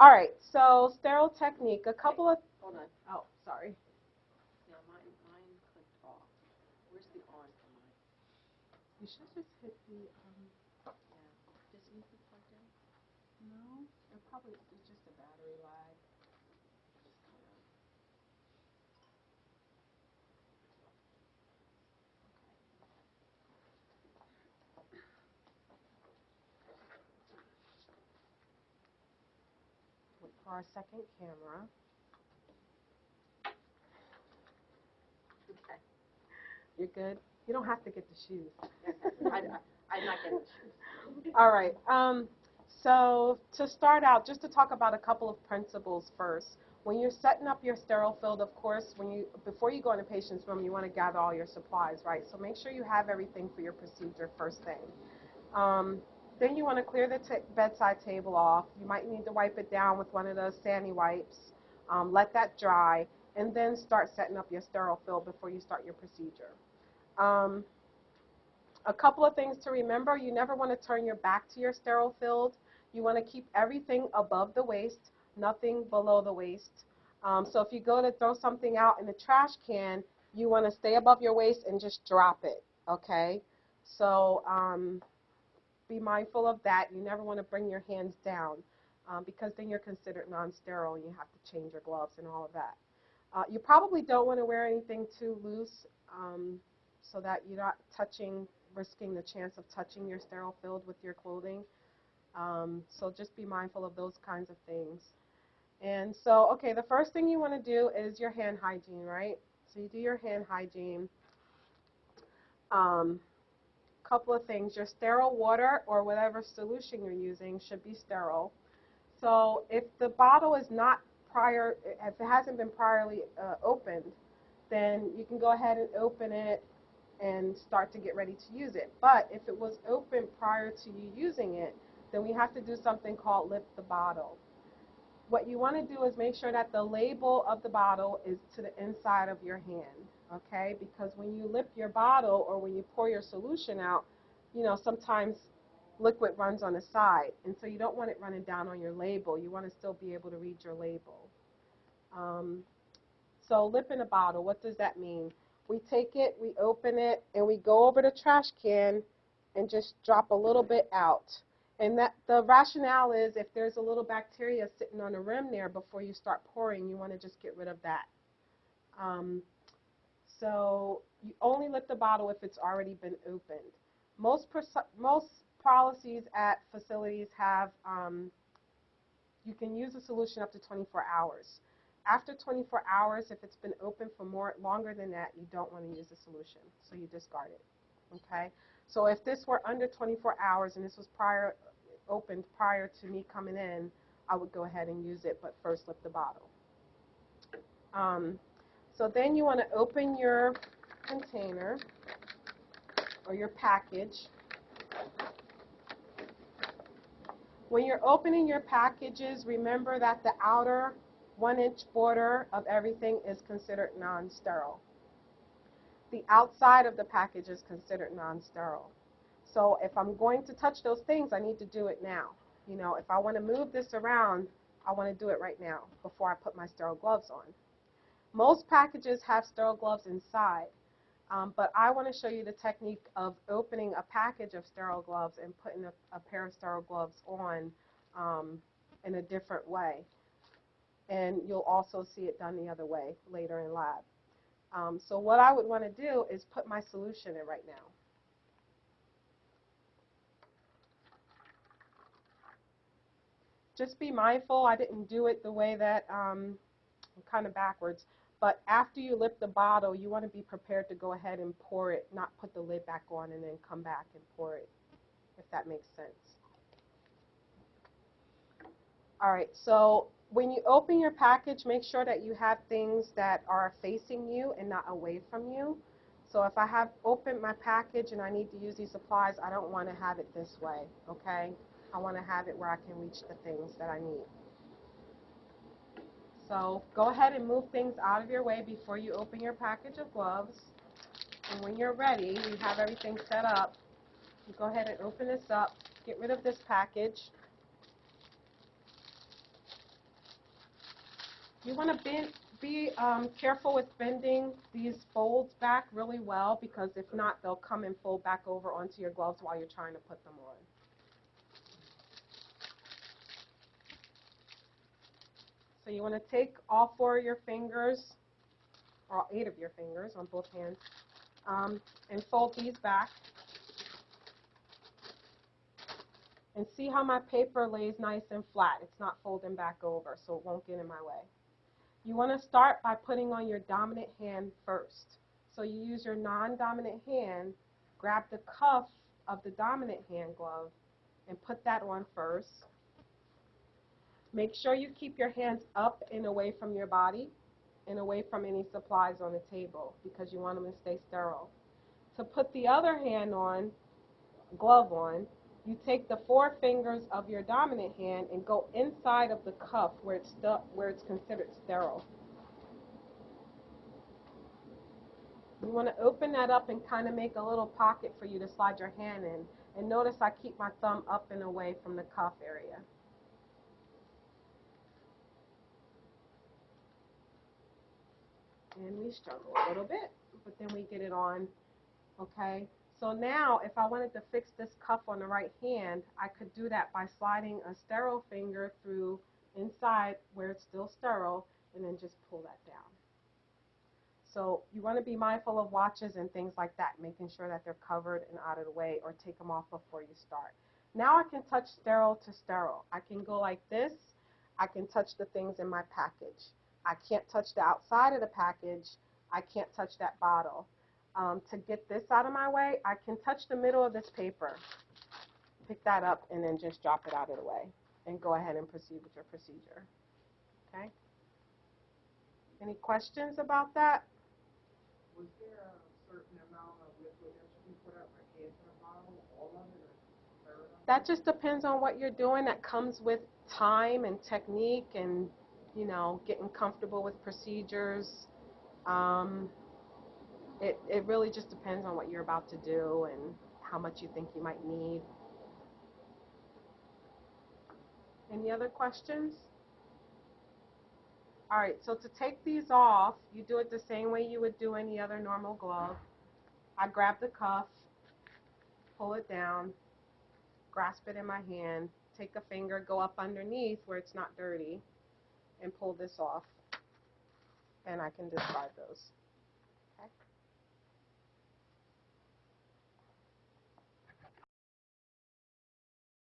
All right, so sterile technique, a couple of, Hold on. oh, sorry. Now, mine, mine clicked off. Where's the on for mine? You should just hit the, um, Yeah. Does it need to be plugged in? no, it probably is just a battery lag. For our second camera. Okay. You're good? You don't have to get the shoes. I, I'm not getting the shoes. All right. Um, so to start out, just to talk about a couple of principles first. When you're setting up your sterile field, of course, when you before you go in a patient's room, you want to gather all your supplies, right? So make sure you have everything for your procedure first thing. Um, then you want to clear the bedside table off. You might need to wipe it down with one of those Sani wipes. Um, let that dry, and then start setting up your sterile field before you start your procedure. Um, a couple of things to remember. You never want to turn your back to your sterile field. You want to keep everything above the waist, nothing below the waist. Um, so if you go to throw something out in the trash can, you want to stay above your waist and just drop it, okay? So um, be mindful of that. You never want to bring your hands down um, because then you're considered non-sterile and you have to change your gloves and all of that. Uh, you probably don't want to wear anything too loose um, so that you're not touching, risking the chance of touching your sterile field with your clothing. Um, so just be mindful of those kinds of things. And so, okay, the first thing you want to do is your hand hygiene, right? So you do your hand hygiene. Um, couple of things. Your sterile water or whatever solution you're using should be sterile. So if the bottle is not prior, if it hasn't been priorly uh, opened, then you can go ahead and open it and start to get ready to use it. But if it was open prior to you using it, then we have to do something called lip the bottle. What you want to do is make sure that the label of the bottle is to the inside of your hand, okay? Because when you lip your bottle or when you pour your solution out, you know, sometimes liquid runs on the side, and so you don't want it running down on your label. You want to still be able to read your label. Um, so lip in a bottle, what does that mean? We take it, we open it, and we go over the trash can and just drop a little bit out. And that the rationale is if there's a little bacteria sitting on the rim there before you start pouring, you want to just get rid of that. Um, so you only lip the bottle if it's already been opened. Most most policies at facilities have um, you can use the solution up to 24 hours. After 24 hours, if it's been open for more longer than that, you don't want to use the solution, so you discard it. Okay. So if this were under 24 hours and this was prior opened prior to me coming in, I would go ahead and use it, but first lip the bottle. Um, so then you want to open your container or your package. When you're opening your packages, remember that the outer one inch border of everything is considered non-sterile. The outside of the package is considered non-sterile. So if I'm going to touch those things, I need to do it now. You know, if I want to move this around, I want to do it right now before I put my sterile gloves on. Most packages have sterile gloves inside, um, but I want to show you the technique of opening a package of sterile gloves and putting a, a pair of sterile gloves on um, in a different way. And you'll also see it done the other way later in lab. Um, so what I would want to do is put my solution in right now. Just be mindful, I didn't do it the way that, um, kind of backwards, but after you lip the bottle, you want to be prepared to go ahead and pour it, not put the lid back on and then come back and pour it, if that makes sense. All right, so when you open your package, make sure that you have things that are facing you and not away from you. So if I have opened my package and I need to use these supplies, I don't want to have it this way, okay? I want to have it where I can reach the things that I need. So go ahead and move things out of your way before you open your package of gloves. And when you're ready, you have everything set up, you go ahead and open this up, get rid of this package. You want to be um, careful with bending these folds back really well because if not, they'll come and fold back over onto your gloves while you're trying to put them on. So you want to take all four of your fingers, or all eight of your fingers on both hands, um, and fold these back. And see how my paper lays nice and flat. It's not folding back over, so it won't get in my way. You want to start by putting on your dominant hand first. So you use your non-dominant hand, grab the cuff of the dominant hand glove, and put that on first. Make sure you keep your hands up and away from your body and away from any supplies on the table because you want them to stay sterile. To put the other hand on, glove on, you take the four fingers of your dominant hand and go inside of the cuff where it's, where it's considered sterile. You want to open that up and kind of make a little pocket for you to slide your hand in. And notice I keep my thumb up and away from the cuff area. And we struggle a little bit, but then we get it on, okay? So now, if I wanted to fix this cuff on the right hand, I could do that by sliding a sterile finger through inside where it's still sterile, and then just pull that down. So you want to be mindful of watches and things like that, making sure that they're covered and out of the way, or take them off before you start. Now I can touch sterile to sterile. I can go like this. I can touch the things in my package. I can't touch the outside of the package. I can't touch that bottle. Um, to get this out of my way, I can touch the middle of this paper, pick that up, and then just drop it out of the way and go ahead and proceed with your procedure. Okay? Any questions about that? Was there a certain amount of liquid that be put out, like half in a bottle, all of it, or third of it? That just depends on what you're doing. That comes with time and technique and, you know, getting comfortable with procedures. Um, it, it really just depends on what you're about to do and how much you think you might need. Any other questions? All right, so to take these off, you do it the same way you would do any other normal glove. I grab the cuff, pull it down, grasp it in my hand, take a finger, go up underneath where it's not dirty, and pull this off. And I can discard those.